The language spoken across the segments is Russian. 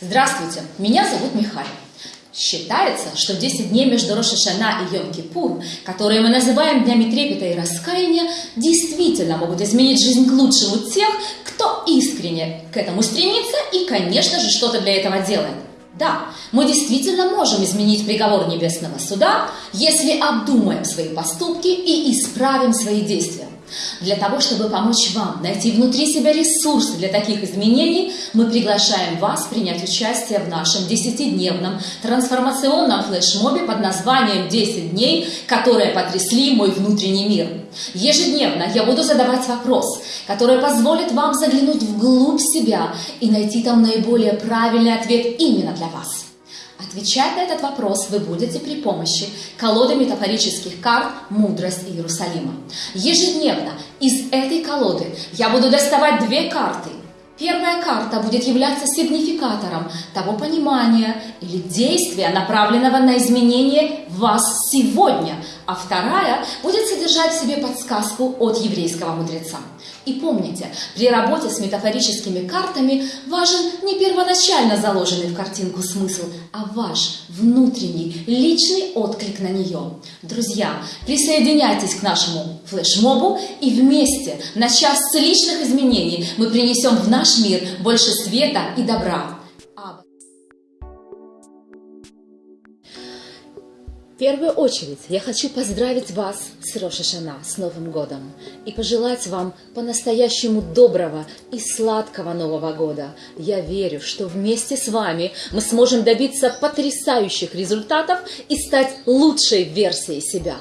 Здравствуйте, меня зовут Михаил. Считается, что 10 дней между Рошашана и Йом-Кипур, которые мы называем днями трепета и раскаяния, действительно могут изменить жизнь к лучшему тех, кто искренне к этому стремится и, конечно же, что-то для этого делает. Да, мы действительно можем изменить приговор Небесного Суда, если обдумаем свои поступки и исправим свои действия. Для того, чтобы помочь вам найти внутри себя ресурсы для таких изменений, мы приглашаем вас принять участие в нашем 10-дневном трансформационном флешмобе под названием «10 дней, которые потрясли мой внутренний мир». Ежедневно я буду задавать вопрос, который позволит вам заглянуть вглубь себя и найти там наиболее правильный ответ именно для вас. Отвечать на этот вопрос вы будете при помощи колоды метафорических карт «Мудрость Иерусалима». Ежедневно из этой колоды я буду доставать две карты. Первая карта будет являться сигнификатором того понимания или действия, направленного на изменение вас сегодня, а вторая будет содержать в себе подсказку от еврейского мудреца. И помните, при работе с метафорическими картами важен не первоначально заложенный в картинку смысл, а ваш внутренний, личный отклик на нее. Друзья, присоединяйтесь к нашему флешмобу и вместе на час личных изменений мы принесем в наш мир больше света и добра. В первую очередь я хочу поздравить вас с Рошашана, с Новым годом, и пожелать вам по-настоящему доброго и сладкого Нового года. Я верю, что вместе с вами мы сможем добиться потрясающих результатов и стать лучшей версией себя.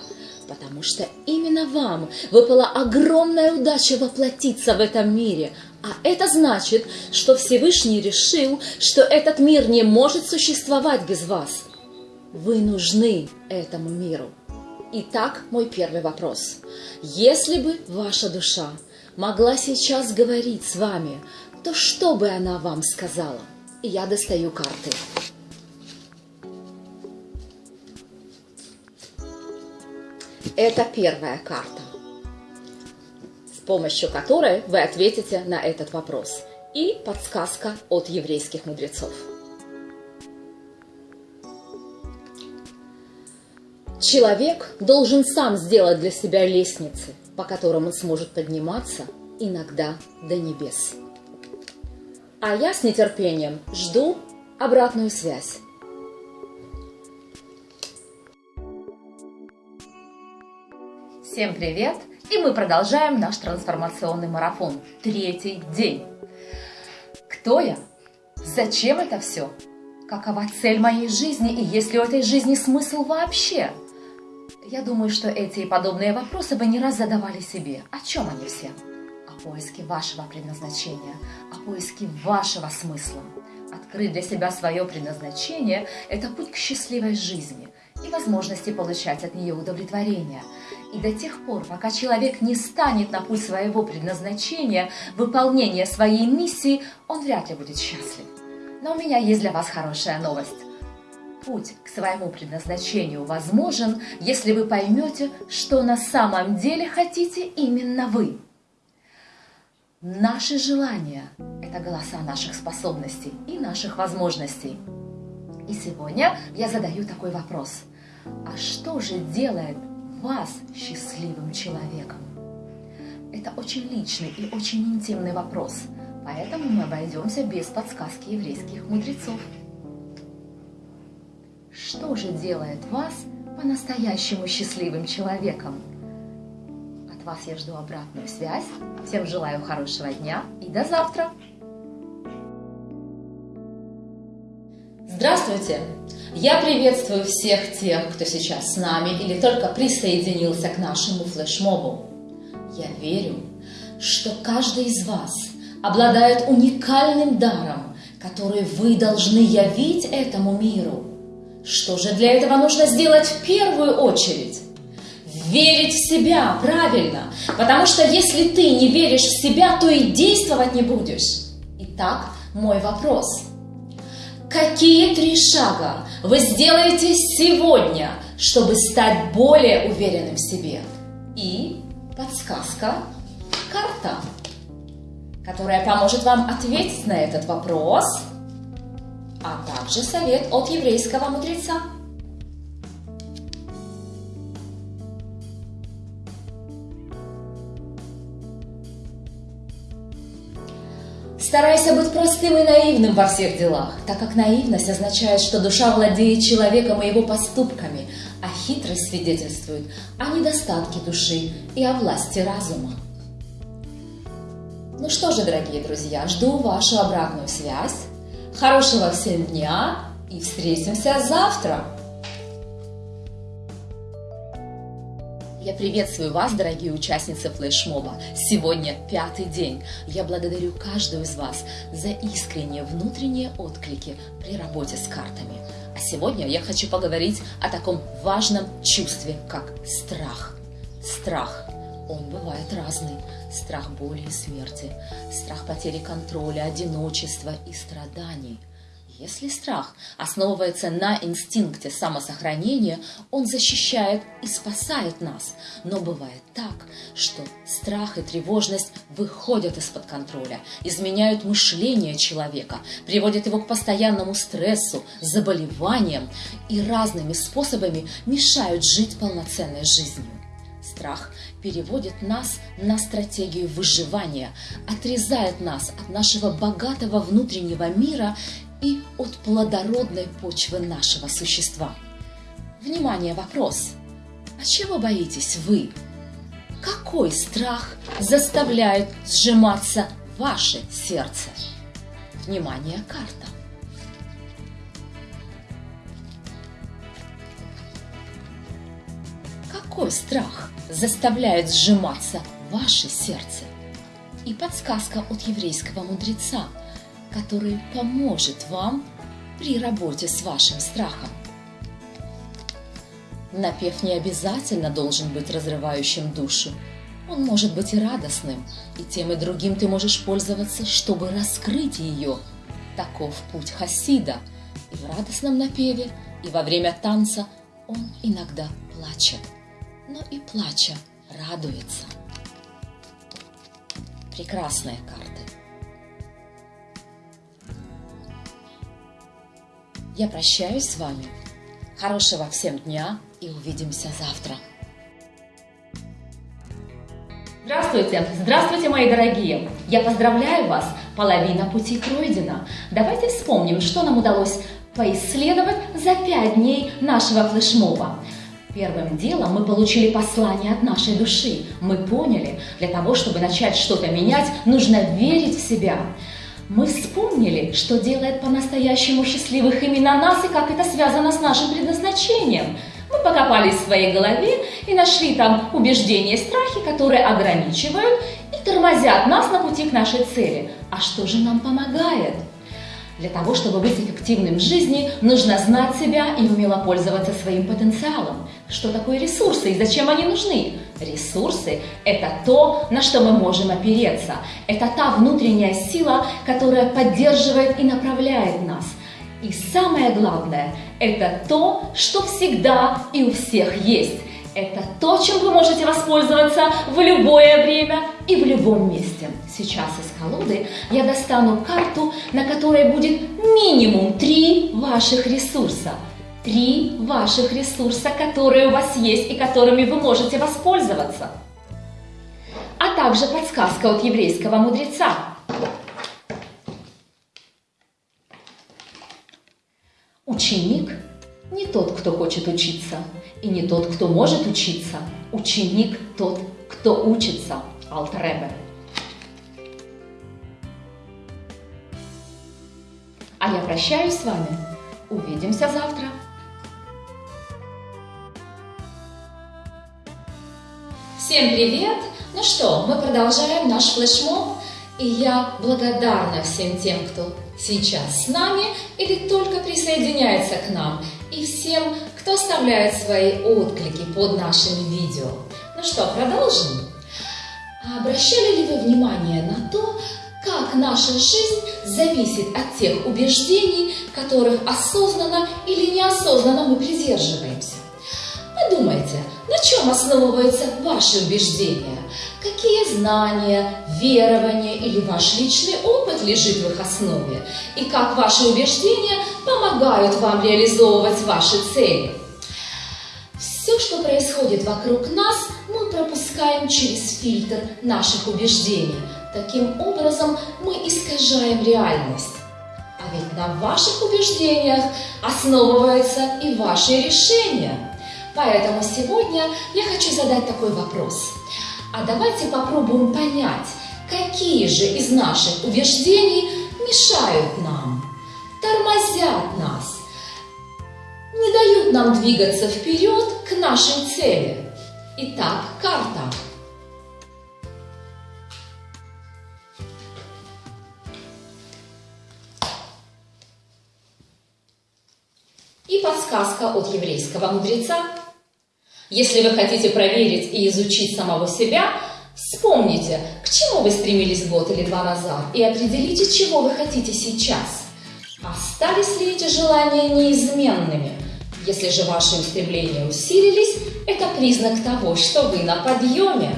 Потому что именно вам выпала огромная удача воплотиться в этом мире, а это значит, что Всевышний решил, что этот мир не может существовать без вас – вы нужны этому миру. Итак, мой первый вопрос. Если бы ваша душа могла сейчас говорить с вами, то что бы она вам сказала? Я достаю карты. Это первая карта, с помощью которой вы ответите на этот вопрос. И подсказка от еврейских мудрецов. Человек должен сам сделать для себя лестницы, по которым он сможет подниматься иногда до небес. А я с нетерпением жду обратную связь. Всем привет! И мы продолжаем наш трансформационный марафон. Третий день. Кто я? Зачем это все? Какова цель моей жизни и есть ли у этой жизни смысл вообще? Я думаю, что эти и подобные вопросы вы не раз задавали себе. О чем они все? О поиске вашего предназначения, о поиске вашего смысла. Открыть для себя свое предназначение – это путь к счастливой жизни и возможности получать от нее удовлетворение. И до тех пор, пока человек не станет на путь своего предназначения, выполнения своей миссии, он вряд ли будет счастлив. Но у меня есть для вас хорошая новость. Путь к своему предназначению возможен, если вы поймете, что на самом деле хотите именно вы. Наши желания – это голоса наших способностей и наших возможностей. И сегодня я задаю такой вопрос. А что же делает вас счастливым человеком? Это очень личный и очень интимный вопрос, поэтому мы обойдемся без подсказки еврейских мудрецов. Что же делает вас по-настоящему счастливым человеком? От вас я жду обратную связь. Всем желаю хорошего дня и до завтра! Здравствуйте! Я приветствую всех тех, кто сейчас с нами или только присоединился к нашему флешмобу. Я верю, что каждый из вас обладает уникальным даром, который вы должны явить этому миру – что же для этого нужно сделать в первую очередь? Верить в себя, правильно. Потому что если ты не веришь в себя, то и действовать не будешь. Итак, мой вопрос. Какие три шага вы сделаете сегодня, чтобы стать более уверенным в себе? И подсказка карта, которая поможет вам ответить на этот вопрос – а также совет от еврейского мудреца. Старайся быть простым и наивным во всех делах, так как наивность означает, что душа владеет человеком и его поступками, а хитрость свидетельствует о недостатке души и о власти разума. Ну что же, дорогие друзья, жду вашу обратную связь. Хорошего всем дня и встретимся завтра! Я приветствую вас, дорогие участницы флешмоба. Сегодня пятый день. Я благодарю каждую из вас за искренние внутренние отклики при работе с картами. А сегодня я хочу поговорить о таком важном чувстве, как страх. Страх. Он бывает разный. Страх боли и смерти, страх потери контроля, одиночества и страданий – если страх основывается на инстинкте самосохранения, он защищает и спасает нас. Но бывает так, что страх и тревожность выходят из-под контроля, изменяют мышление человека, приводят его к постоянному стрессу, заболеваниям и разными способами мешают жить полноценной жизнью. Страх переводит нас на стратегию выживания, отрезает нас от нашего богатого внутреннего мира и от плодородной почвы нашего существа. Внимание, вопрос. А чего боитесь вы? Какой страх заставляет сжиматься ваше сердце? Внимание, карта. Какой страх заставляет сжиматься ваше сердце? И подсказка от еврейского мудреца – который поможет вам при работе с вашим страхом. Напев не обязательно должен быть разрывающим душу. Он может быть и радостным, и тем и другим ты можешь пользоваться, чтобы раскрыть ее. Таков путь Хасида. И в радостном напеве, и во время танца он иногда плачет, но и плача радуется. Прекрасная карта. Я прощаюсь с вами. Хорошего всем дня и увидимся завтра. Здравствуйте! Здравствуйте, мои дорогие! Я поздравляю вас! Половина пути пройдена. Давайте вспомним, что нам удалось поисследовать за пять дней нашего флешмоба. Первым делом мы получили послание от нашей души. Мы поняли, для того, чтобы начать что-то менять, нужно верить в себя мы вспомнили, что делает по-настоящему счастливых именно нас и как это связано с нашим предназначением. Мы покопались в своей голове и нашли там убеждения и страхи, которые ограничивают и тормозят нас на пути к нашей цели. А что же нам помогает? Для того, чтобы быть эффективным в жизни, нужно знать себя и умело пользоваться своим потенциалом. Что такое ресурсы и зачем они нужны? Ресурсы – это то, на что мы можем опереться. Это та внутренняя сила, которая поддерживает и направляет нас. И самое главное – это то, что всегда и у всех есть. Это то, чем вы можете воспользоваться в любое время и в любом месте. Сейчас из колоды я достану карту, на которой будет минимум три ваших ресурса. Три ваших ресурса, которые у вас есть и которыми вы можете воспользоваться. А также подсказка от еврейского мудреца. Ученик не тот, кто хочет учиться, и не тот, кто может учиться. Ученик тот, кто учится. Алтеребе. А я прощаюсь с вами. Увидимся завтра. Всем привет! Ну что, мы продолжаем наш флешмоб. И я благодарна всем тем, кто сейчас с нами или только присоединяется к нам, и всем, кто оставляет свои отклики под нашими видео. Ну что, продолжим? Обращали ли вы внимание на то, как наша жизнь зависит от тех убеждений, которых осознанно или неосознанно мы придерживаемся? Подумайте, на чем основываются ваши убеждения? какие знания, верования или ваш личный опыт лежит в их основе, и как ваши убеждения помогают вам реализовывать ваши цели. Все, что происходит вокруг нас, мы пропускаем через фильтр наших убеждений. Таким образом, мы искажаем реальность. А ведь на ваших убеждениях основываются и ваши решения. Поэтому сегодня я хочу задать такой вопрос. А давайте попробуем понять, какие же из наших убеждений мешают нам, тормозят нас, не дают нам двигаться вперед к нашей цели. Итак, карта. И подсказка от еврейского мудреца. Если вы хотите проверить и изучить самого себя, вспомните, к чему вы стремились год или два назад, и определите, чего вы хотите сейчас. Остались ли эти желания неизменными? Если же ваши устремления усилились, это признак того, что вы на подъеме.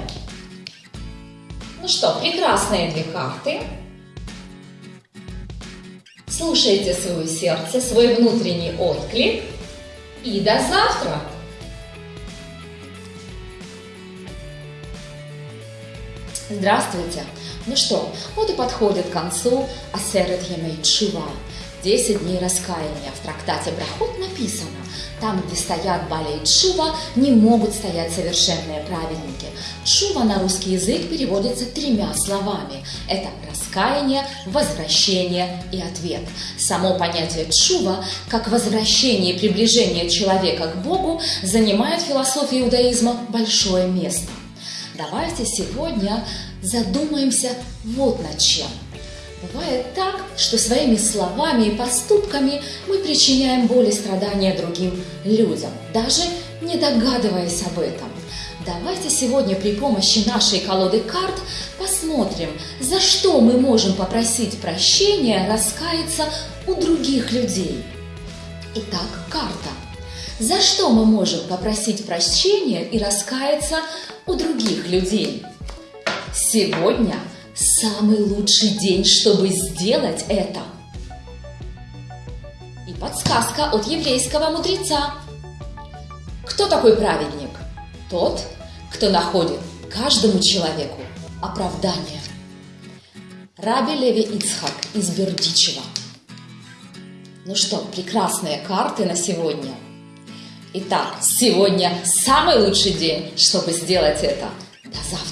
Ну что, прекрасные две карты. Слушайте свое сердце, свой внутренний отклик. И до завтра! Здравствуйте! Ну что, вот и подходит к концу Асерет Емей Чува. 10 дней раскаяния. В трактате Брахот написано, там, где стоят Баля и Чува, не могут стоять совершенные праведники. Чува на русский язык переводится тремя словами. Это раскаяние, возвращение и ответ. Само понятие чува, как возвращение и приближение человека к Богу, занимает в философии иудаизма большое место. Давайте сегодня задумаемся вот над чем. Бывает так, что своими словами и поступками мы причиняем боль и страдания другим людям, даже не догадываясь об этом. Давайте сегодня при помощи нашей колоды карт посмотрим, за что мы можем попросить прощения, раскаяться у других людей. Итак, карта. За что мы можем попросить прощения и раскаяться у других людей? Сегодня самый лучший день, чтобы сделать это. И подсказка от еврейского мудреца. Кто такой праведник? Тот, кто находит каждому человеку оправдание. Раби Леви Ицхак из Бердичева. Ну что, прекрасные карты на сегодня. Итак, сегодня самый лучший день, чтобы сделать это. До завтра.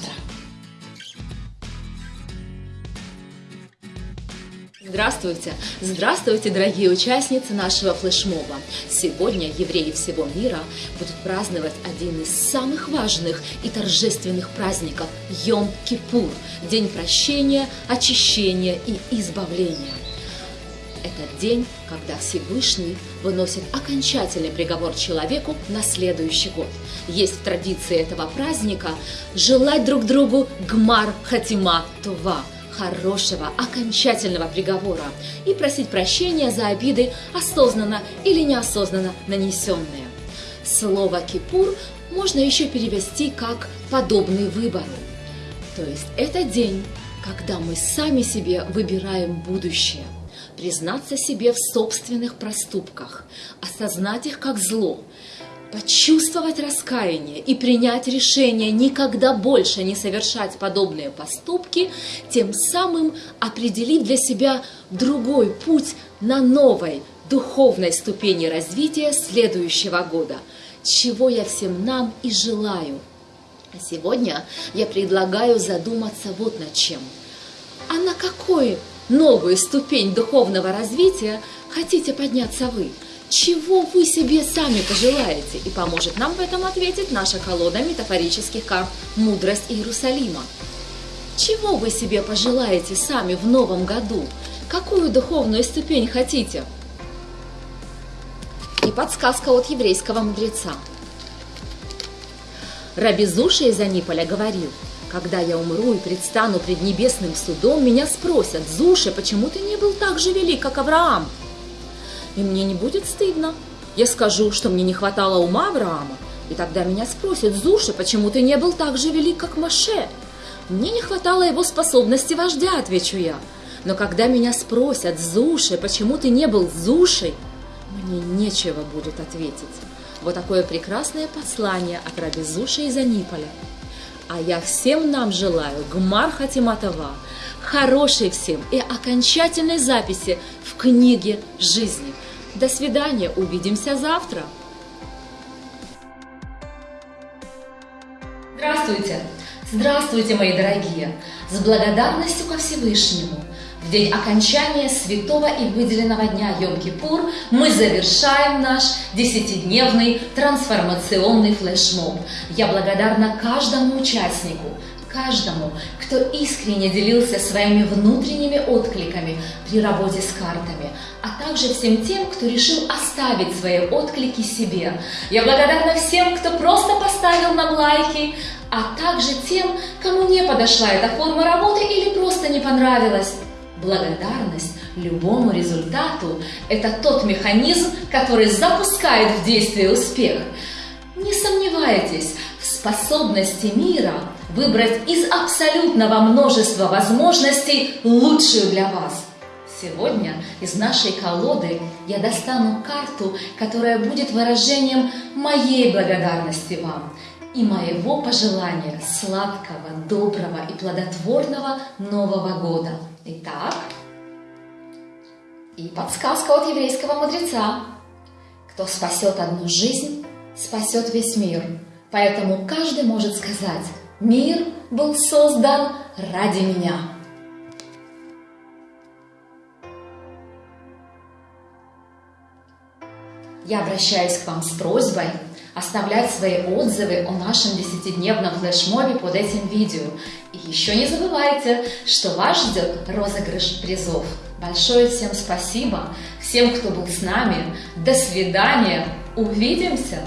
Здравствуйте! Здравствуйте, дорогие участницы нашего флешмоба! Сегодня евреи всего мира будут праздновать один из самых важных и торжественных праздников – Йом-Кипур – День прощения, очищения и избавления. Это день, когда Всевышний выносит окончательный приговор человеку на следующий год. Есть в традиции этого праздника желать друг другу гмар хатима това – хорошего, окончательного приговора и просить прощения за обиды, осознанно или неосознанно нанесенные. Слово «кипур» можно еще перевести как «подобный выбору». То есть это день, когда мы сами себе выбираем будущее, признаться себе в собственных проступках, осознать их как зло, почувствовать раскаяние и принять решение никогда больше не совершать подобные поступки, тем самым определив для себя другой путь на новой духовной ступени развития следующего года, чего я всем нам и желаю. А сегодня я предлагаю задуматься вот над чем. А на какую новую ступень духовного развития хотите подняться вы – чего вы себе сами пожелаете? И поможет нам в этом ответить наша колода метафорических карт «Мудрость Иерусалима». Чего вы себе пожелаете сами в новом году? Какую духовную ступень хотите? И подсказка от еврейского мудреца. Раби Зуша из Аниполя говорил, когда я умру и предстану пред небесным судом, меня спросят, Зуша, почему ты не был так же велик, как Авраам? И мне не будет стыдно. Я скажу, что мне не хватало ума Авраама, и тогда меня спросят, Зуша, почему ты не был так же велик, как Маше? Мне не хватало его способности вождя, отвечу я. Но когда меня спросят, Зуши, почему ты не был Зушей, мне нечего будет ответить. Вот такое прекрасное послание от раби Зуши из Аниполя. А я всем нам желаю Гмар Хатиматова, хорошей всем и окончательной записи в книге жизни. До свидания, увидимся завтра. Здравствуйте! Здравствуйте, мои дорогие! С благодарностью ко Всевышнему – в день окончания святого и выделенного дня Йом-Кипур мы завершаем наш десятидневный трансформационный флешмоб. Я благодарна каждому участнику, каждому, кто искренне делился своими внутренними откликами при работе с картами, а также всем тем, кто решил оставить свои отклики себе. Я благодарна всем, кто просто поставил нам лайки, а также тем, кому не подошла эта форма работы или просто не понравилась. Благодарность любому результату – это тот механизм, который запускает в действие успех. Не сомневайтесь способности мира выбрать из абсолютного множества возможностей лучшую для вас. Сегодня из нашей колоды я достану карту, которая будет выражением моей благодарности вам и моего пожелания сладкого, доброго и плодотворного Нового года. Итак, и подсказка от еврейского мудреца. Кто спасет одну жизнь, спасет весь мир. Поэтому каждый может сказать, мир был создан ради меня. Я обращаюсь к вам с просьбой оставлять свои отзывы о нашем десятидневном флешмобе под этим видео. И еще не забывайте, что вас ждет розыгрыш призов. Большое всем спасибо, всем, кто был с нами. До свидания, увидимся!